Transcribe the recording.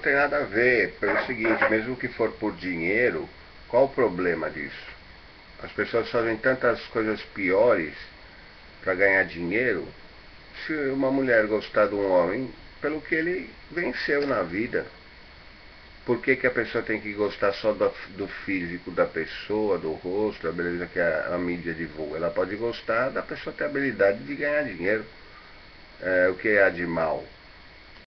não tem nada a ver. Pelo seguinte, mesmo que for por dinheiro, qual o problema disso? As pessoas fazem tantas coisas piores para ganhar dinheiro. Se uma mulher gostar de um homem, pelo que ele venceu na vida. Por que, que a pessoa tem que gostar só do, do físico da pessoa, do rosto, da beleza que a, a, mídia divulga? Ela pode gostar da pessoa ter habilidade de ganhar dinheiro. É, o que há de mal?